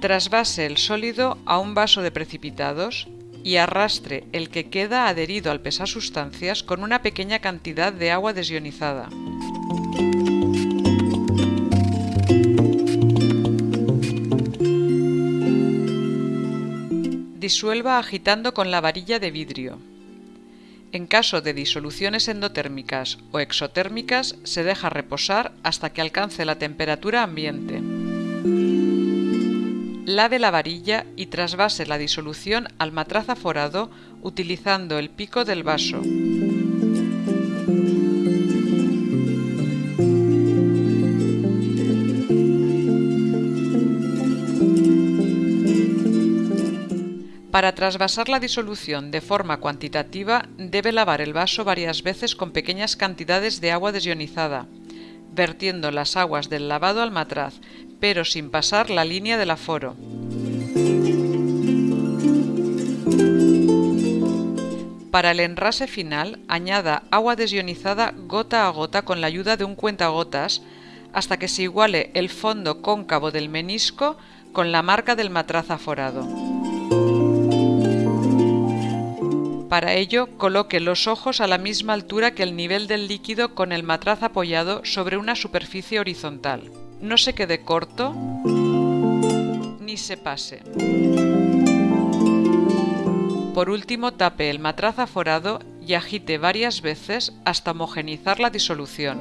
Trasvase el sólido a un vaso de precipitados y arrastre el que queda adherido al pesar sustancias con una pequeña cantidad de agua desionizada. Disuelva agitando con la varilla de vidrio. En caso de disoluciones endotérmicas o exotérmicas se deja reposar hasta que alcance la temperatura ambiente. Lave la varilla y trasvase la disolución al matraz aforado utilizando el pico del vaso. Para trasvasar la disolución de forma cuantitativa debe lavar el vaso varias veces con pequeñas cantidades de agua desionizada, vertiendo las aguas del lavado al matraz, pero sin pasar la línea del aforo. Para el enrase final, añada agua desionizada gota a gota con la ayuda de un cuentagotas hasta que se iguale el fondo cóncavo del menisco con la marca del matraz aforado. Para ello, coloque los ojos a la misma altura que el nivel del líquido con el matraz apoyado sobre una superficie horizontal. No se quede corto ni se pase. Por último, tape el matraz aforado y agite varias veces hasta homogenizar la disolución.